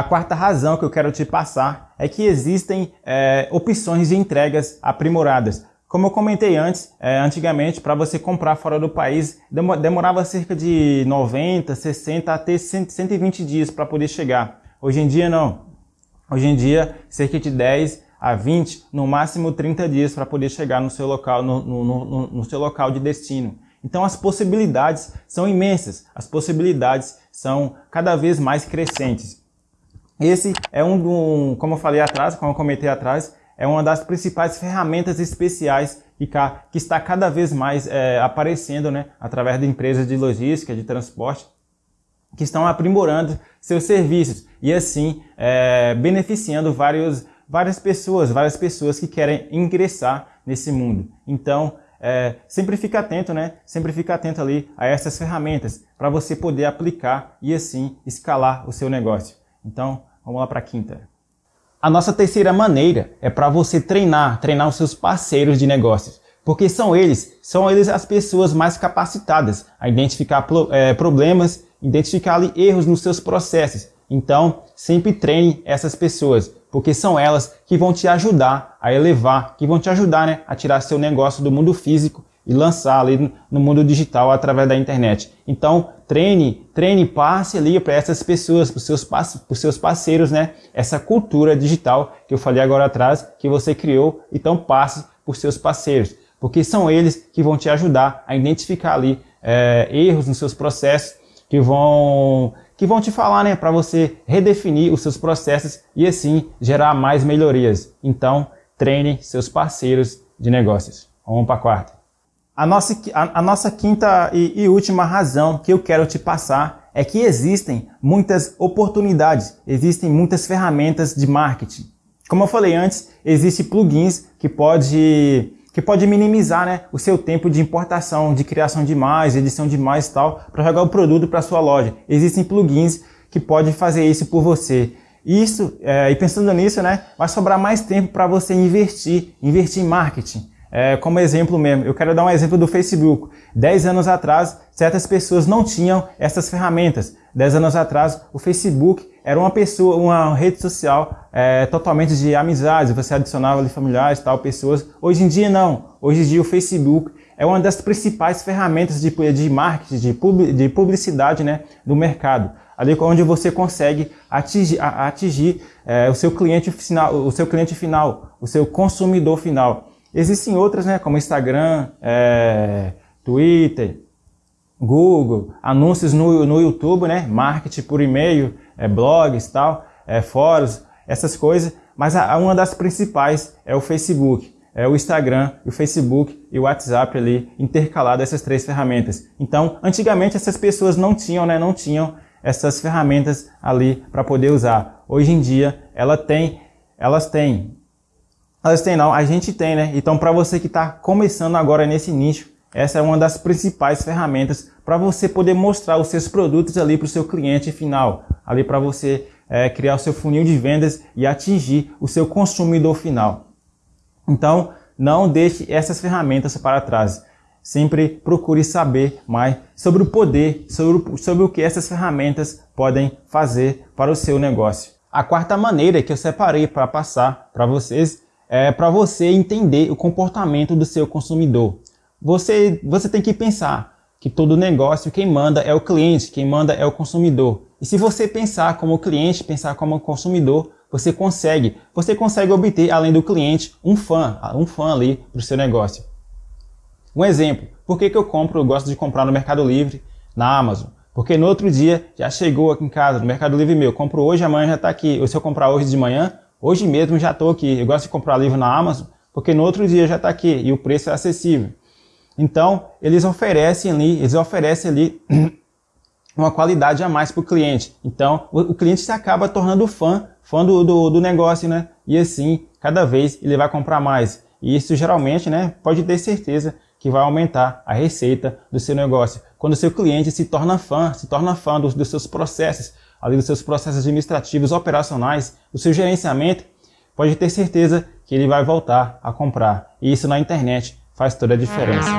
A quarta razão que eu quero te passar é que existem é, opções de entregas aprimoradas. Como eu comentei antes, é, antigamente, para você comprar fora do país, demorava cerca de 90, 60 até 120 dias para poder chegar. Hoje em dia, não. Hoje em dia, cerca de 10 a 20, no máximo 30 dias para poder chegar no seu local, no, no, no, no seu local de destino. Então as possibilidades são imensas, as possibilidades são cada vez mais crescentes. Esse é um, do, como eu falei atrás, como eu comentei atrás, é uma das principais ferramentas especiais que, que está cada vez mais é, aparecendo né, através de empresas de logística, de transporte, que estão aprimorando seus serviços e assim é, beneficiando vários, várias pessoas, várias pessoas que querem ingressar nesse mundo. Então, é, sempre fica atento, né? Sempre fica atento ali a essas ferramentas para você poder aplicar e assim escalar o seu negócio. Então, vamos lá para a quinta. A nossa terceira maneira é para você treinar, treinar os seus parceiros de negócios, porque são eles, são eles as pessoas mais capacitadas a identificar é, problemas, identificar ali, erros nos seus processos. Então, sempre treine essas pessoas, porque são elas que vão te ajudar a elevar, que vão te ajudar né, a tirar seu negócio do mundo físico e lançar ali no mundo digital através da internet. Então, treine, treine, passe ali para essas pessoas, para os seus, seus parceiros, né? Essa cultura digital que eu falei agora atrás, que você criou, então passe por seus parceiros, porque são eles que vão te ajudar a identificar ali é, erros nos seus processos, que vão que vão te falar, né, para você redefinir os seus processos e assim gerar mais melhorias. Então, treine seus parceiros de negócios. Vamos para a quarta. A nossa, a, a nossa quinta e, e última razão que eu quero te passar é que existem muitas oportunidades, existem muitas ferramentas de marketing. Como eu falei antes, existem plugins que pode que pode minimizar né, o seu tempo de importação, de criação de mais, edição de mais e tal, para jogar o produto para sua loja. Existem plugins que podem fazer isso por você. Isso, é, e pensando nisso, né, vai sobrar mais tempo para você investir, investir em marketing. É, como exemplo mesmo, eu quero dar um exemplo do Facebook. Dez anos atrás, certas pessoas não tinham essas ferramentas. Dez anos atrás, o Facebook era uma pessoa, uma rede social é, totalmente de amizades. Você adicionava ali familiares, tal, pessoas. Hoje em dia não. Hoje em dia o Facebook é uma das principais ferramentas de, de marketing, de, pub, de publicidade né, do mercado. Ali onde você consegue atingir, atingir é, o seu cliente final, o seu cliente final, o seu consumidor final. Existem outras, né, como Instagram, é, Twitter, Google, anúncios no, no YouTube, né, marketing por e-mail, é, blogs tal, é, fóruns, essas coisas. Mas a, uma das principais é o Facebook, é o Instagram, o Facebook e o WhatsApp ali intercalado essas três ferramentas. Então, antigamente essas pessoas não tinham, né, não tinham essas ferramentas ali para poder usar. Hoje em dia, ela tem, elas têm elas têm não, a gente tem, né? Então para você que está começando agora nesse nicho, essa é uma das principais ferramentas para você poder mostrar os seus produtos ali para o seu cliente final, ali para você é, criar o seu funil de vendas e atingir o seu consumidor final. Então não deixe essas ferramentas para trás. Sempre procure saber mais sobre o poder, sobre, sobre o que essas ferramentas podem fazer para o seu negócio. A quarta maneira que eu separei para passar para vocês é, para você entender o comportamento do seu consumidor. Você, você tem que pensar que todo negócio, quem manda é o cliente, quem manda é o consumidor. E se você pensar como cliente, pensar como consumidor, você consegue, você consegue obter, além do cliente, um fã, um fã ali para o seu negócio. Um exemplo, por que, que eu compro, eu gosto de comprar no Mercado Livre, na Amazon? Porque no outro dia já chegou aqui em casa, no Mercado Livre meu, compro hoje, amanhã já está aqui. Ou se eu comprar hoje de manhã, Hoje mesmo já estou aqui. Eu gosto de comprar livro na Amazon, porque no outro dia já está aqui e o preço é acessível. Então, eles oferecem ali, eles oferecem ali uma qualidade a mais para o cliente. Então, o, cliente se acaba tornando fã, fã do, do, do, negócio, né? E assim, cada vez ele vai comprar mais. E isso geralmente, né, pode ter certeza que vai aumentar a receita do seu negócio. Quando o seu cliente se torna fã, se torna fã dos, dos seus processos, além dos seus processos administrativos operacionais, do seu gerenciamento, pode ter certeza que ele vai voltar a comprar. E isso na internet faz toda a diferença.